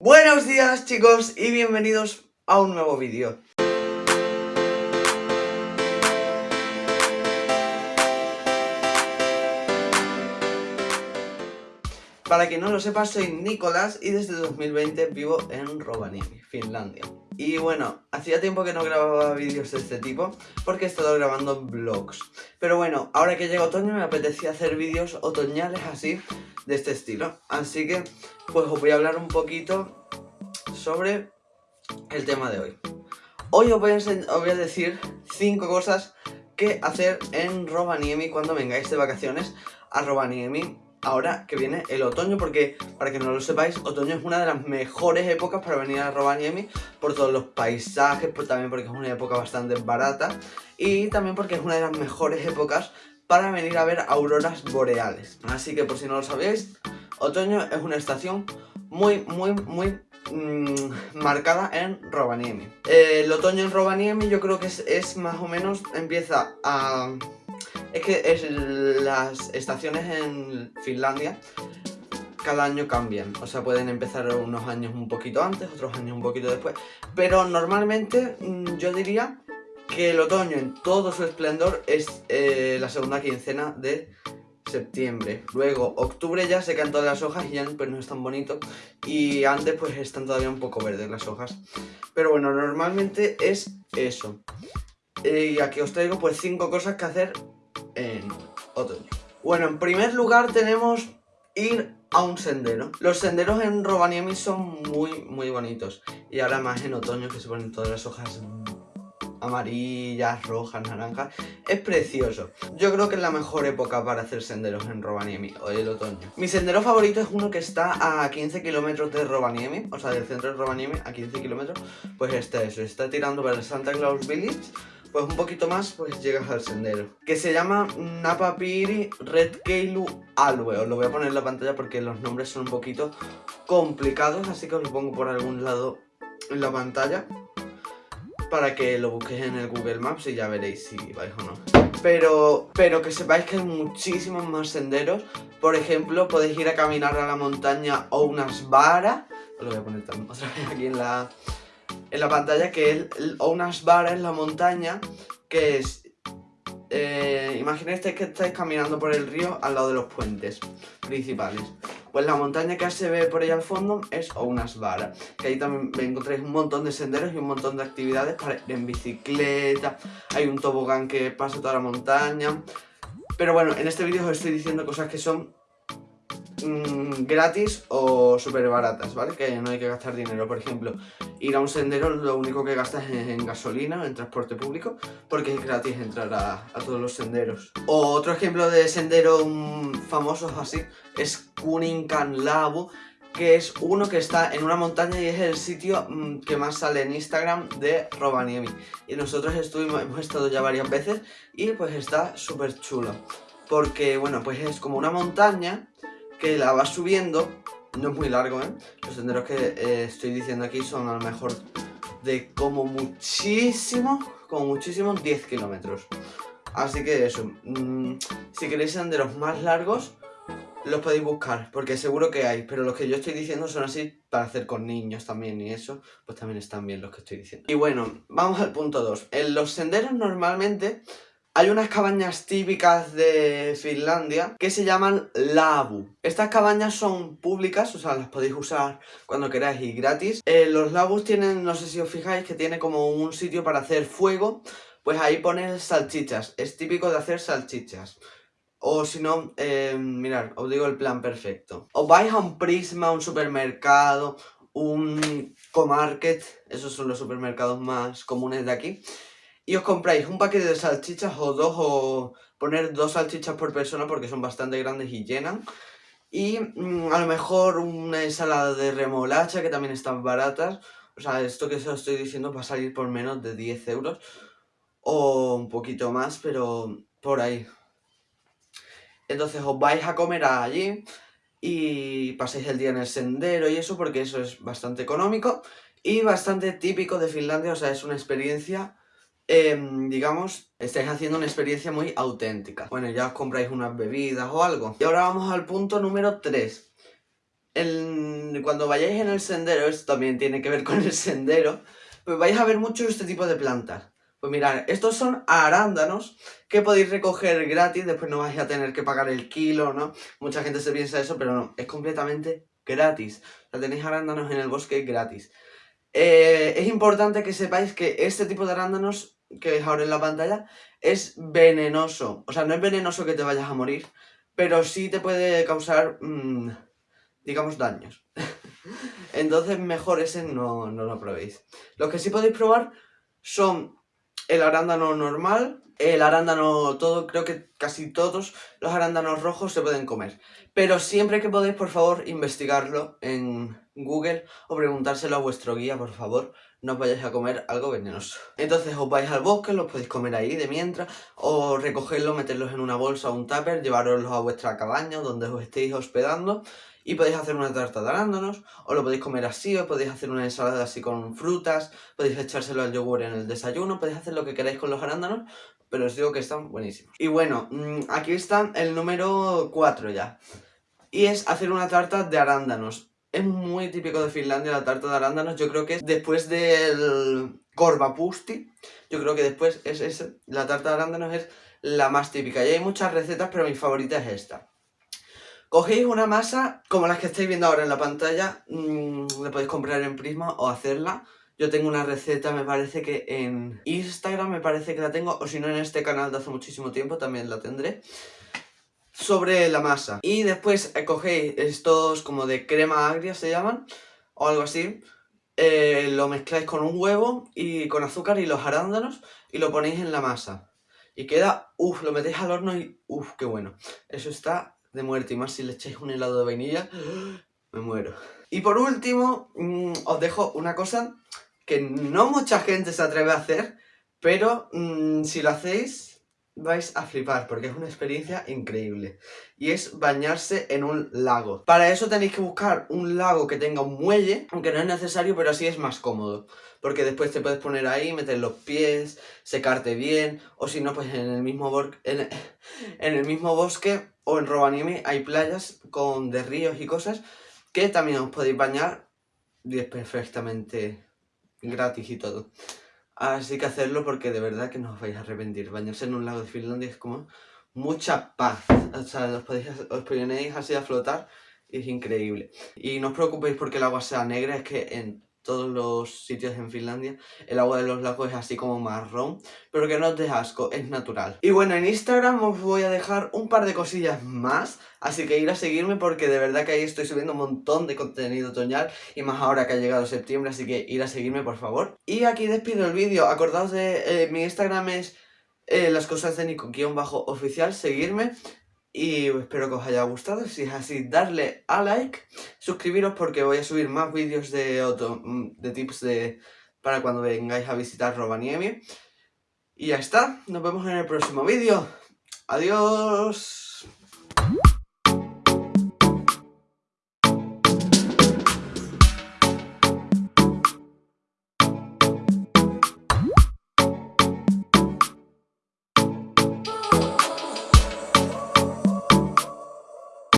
Buenos días chicos y bienvenidos a un nuevo vídeo. Para quien no lo sepa, soy Nicolás y desde 2020 vivo en Rovaniemi, Finlandia. Y bueno, hacía tiempo que no grababa vídeos de este tipo porque he estado grabando vlogs. Pero bueno, ahora que llega otoño me apetecía hacer vídeos otoñales así, de este estilo. Así que, pues os voy a hablar un poquito sobre el tema de hoy. Hoy os voy a, a decir 5 cosas que hacer en Rovaniemi cuando vengáis de vacaciones a Rovaniemi ahora que viene el otoño, porque para que no lo sepáis, otoño es una de las mejores épocas para venir a Rovaniemi por todos los paisajes, también porque es una época bastante barata y también porque es una de las mejores épocas para venir a ver auroras boreales. Así que por si no lo sabéis, otoño es una estación muy, muy, muy mmm, marcada en Rovaniemi. el otoño en Rovaniemi yo creo que es más o menos, empieza a es que es las estaciones en Finlandia cada año cambian, o sea, pueden empezar unos años un poquito antes, otros años un poquito después, pero normalmente mm, yo diría que el otoño en todo su esplendor es eh, la segunda quincena de septiembre. Luego, octubre ya se caen todas las hojas y ya pues, no es tan bonito. Y antes pues están todavía un poco verdes las hojas. Pero bueno, normalmente es eso. Eh, y aquí os traigo pues cinco cosas que hacer en otoño. Bueno, en primer lugar tenemos ir a un sendero. Los senderos en Rovaniemi son muy, muy bonitos. Y ahora más en otoño que se ponen todas las hojas amarillas, rojas, naranjas. Es precioso. Yo creo que es la mejor época para hacer senderos en Rovaniemi, o el otoño. Mi sendero favorito es uno que está a 15 kilómetros de Rovaniemi, o sea, del centro de Rovaniemi a 15 kilómetros. Pues este es, está tirando para Santa Claus Village pues un poquito más, pues llegas al sendero. Que se llama Napapiri Redkeilu Alue. Os lo voy a poner en la pantalla porque los nombres son un poquito complicados, así que os lo pongo por algún lado en la pantalla. Para que lo busquéis en el Google Maps y ya veréis si vais o no. Pero, pero que sepáis que hay muchísimos más senderos. Por ejemplo, podéis ir a caminar a la montaña o unas varas. Lo voy a poner también otra vez aquí en la, en la pantalla que es unas varas en la montaña que es... Eh, imaginéis que estáis caminando por el río al lado de los puentes principales. Pues la montaña que se ve por ahí al fondo es unas varas. Que ahí también encontráis un montón de senderos y un montón de actividades para ir en bicicleta. Hay un tobogán que pasa toda la montaña. Pero bueno, en este vídeo os estoy diciendo cosas que son Mm, gratis o súper baratas, ¿vale? Que no hay que gastar dinero, por ejemplo, ir a un sendero lo único que gastas es en gasolina, en transporte público, porque es gratis entrar a, todos los senderos. Otro ejemplo de sendero mm, famosos así es Kuninkan Labu, que es uno que está en una montaña y es el sitio mm, que más sale en Instagram de Rovaniemi. Y nosotros estuvimos, hemos estado ya varias veces y pues está súper chulo. Porque, bueno, pues es como una montaña que la vas subiendo, no es muy largo, ¿eh? Los senderos que eh, estoy diciendo aquí son a lo mejor de como muchísimo, como muchísimo 10 kilómetros. Así que eso, mm, si queréis senderos más largos, los podéis buscar, porque seguro que hay, pero los que yo estoy diciendo son así para hacer con niños también y eso, pues también están bien los que estoy diciendo. Y bueno, vamos al punto 2. En los senderos normalmente hay unas cabañas típicas de Finlandia que se llaman labu. Estas cabañas son públicas, o sea, las podéis usar cuando queráis y gratis. Eh, los labus tienen, no sé si os fijáis, que tiene como un sitio para hacer fuego. Pues ahí pones salchichas. Es típico de hacer salchichas. O si no, eh, mirad, os digo el plan perfecto. Os vais a un Prisma, un supermercado, un Comarket, esos son los supermercados más comunes de aquí y os compráis un paquete de salchichas o dos o poner dos salchichas por persona porque son bastante grandes y llenan. Y mm, a lo mejor una ensalada de remolacha que también están baratas. O sea, esto que os estoy diciendo va a salir por menos de 10 euros. O un poquito más, pero por ahí. Entonces os vais a comer allí y paséis el día en el sendero y eso porque eso es bastante económico y bastante típico de Finlandia. O sea, es una experiencia Em, digamos, estáis haciendo una experiencia muy auténtica. Bueno, ya os compráis unas bebidas o algo. Y ahora vamos al punto número 3. cuando vayáis en el sendero, esto también tiene que ver con el sendero, pues vais a ver mucho este tipo de plantas. Pues mirad, estos son arándanos que podéis recoger gratis, después no vais a tener que pagar el kilo, ¿no? Mucha gente se piensa eso, pero no, es completamente gratis. O sea, tenéis arándanos en el bosque gratis. Eh, es importante que sepáis que este tipo de arándanos que veis ahora en la pantalla es venenoso. O sea, no es venenoso que te vayas a morir, pero sí te puede causar, mmm, digamos, daños. Entonces mejor ese no, no lo probéis. Los que sí podéis probar son el arándano normal, el arándano todo, creo que casi todos los arándanos rojos se pueden comer. Pero siempre que podéis, por favor, investigarlo en Google o preguntárselo a vuestro guía, por favor, no os vayáis a comer algo venenoso. Entonces os vais al bosque, los podéis comer ahí de mientras, o recogerlos, meterlos en una bolsa o un tupper, llevaroslos a vuestra cabaña donde os estéis hospedando y podéis hacer una tarta de arándanos, o lo podéis comer así, o podéis hacer una ensalada así con frutas, podéis echárselo al yogur en el desayuno, podéis hacer lo que queráis con los arándanos, pero os digo que están buenísimos. Y bueno, mm, aquí está el número 4 ya, y es hacer una tarta de arándanos. Es muy típico de Finlandia la tarta de arándanos, yo creo que es después del korvapusti, yo creo que después es ese, la tarta de arándanos es la más típica. Y hay muchas recetas, pero mi favorita es esta. Cogéis una masa como las que estáis viendo ahora en la pantalla, mmm, la podéis comprar en Prisma o hacerla. Yo tengo una receta, me parece que en Instagram me parece que la tengo, o si no en este canal de hace muchísimo tiempo también la tendré. Sobre la masa. Y después eh, cogéis estos como de crema agria se llaman, o algo así. Eh, lo mezcláis con un huevo y con azúcar y los arándanos y lo ponéis en la masa. Y queda, uff, lo metéis al horno y uff, qué bueno. Eso está de muerte. Y más si le echáis un helado de vainilla, me muero. Y por último, mm, os dejo una cosa que no mucha gente se atreve a hacer, pero mm, si lo hacéis vais a flipar porque es una experiencia increíble. Y es bañarse en un lago. Para eso tenéis que buscar un lago que tenga un muelle, aunque no es necesario, pero así es más cómodo. Porque después te puedes poner ahí, meter los pies, secarte bien, o si no, pues en el mismo, bosque o en Rovaniemi hay playas con de ríos y cosas que también os podéis bañar y es perfectamente gratis y todo. Así que hacerlo porque de verdad que no os vais a arrepentir. Bañarse en un lago de Finlandia es como mucha paz. O sea, os, podéis, os ponéis así a flotar es increíble. Y no os preocupéis porque el agua sea negra, es que en todos los sitios en Finlandia, el agua de los lagos es así como marrón, pero que no dé asco, es natural. Y bueno, en Instagram os voy a dejar un par de cosillas más, así que ir a seguirme porque de verdad que ahí estoy subiendo un montón de contenido otoñal, y más ahora que ha llegado septiembre, así que ir a seguirme por favor. Y aquí despido el vídeo, acordaos de eh, mi Instagram es eh, las cosas de Nico-oficial, seguirme, y espero que os haya gustado, si es así darle a like, suscribiros porque voy a subir más vídeos de, mm, de tips de, para cuando vengáis a visitar Rovaniemi. Y ya está, nos vemos en el próximo vídeo. Adiós.